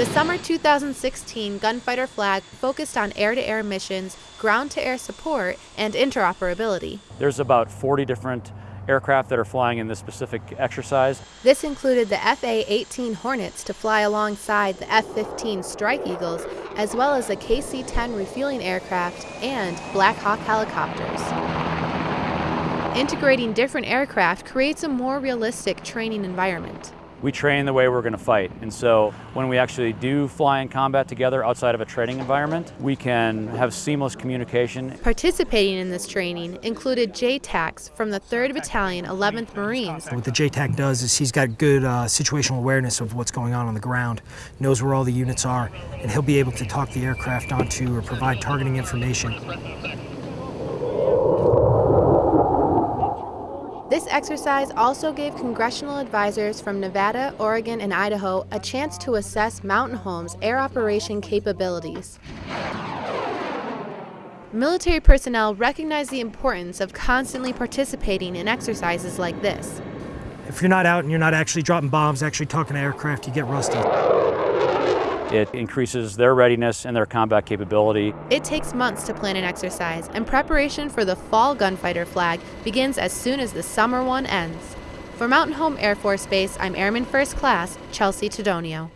The summer 2016 Gunfighter flag focused on air-to-air missions, ground-to-air support, and interoperability. There's about 40 different aircraft that are flying in this specific exercise. This included the FA-18 Hornets to fly alongside the F-15 Strike Eagles, as well as the KC-10 refueling aircraft and Black Hawk helicopters. Integrating different aircraft creates a more realistic training environment we train the way we're going to fight. And so when we actually do fly in combat together outside of a training environment, we can have seamless communication. Participating in this training included JTACs from the 3rd Battalion, 11th Marines. What the JTAC does is he's got good uh, situational awareness of what's going on on the ground, knows where all the units are, and he'll be able to talk the aircraft onto or provide targeting information. This exercise also gave congressional advisors from Nevada, Oregon, and Idaho a chance to assess Mountain Home's air operation capabilities. Military personnel recognize the importance of constantly participating in exercises like this. If you're not out and you're not actually dropping bombs, actually talking to aircraft, you get rusty. It increases their readiness and their combat capability. It takes months to plan an exercise, and preparation for the fall gunfighter flag begins as soon as the summer one ends. For Mountain Home Air Force Base, I'm Airman First Class Chelsea Tedonio.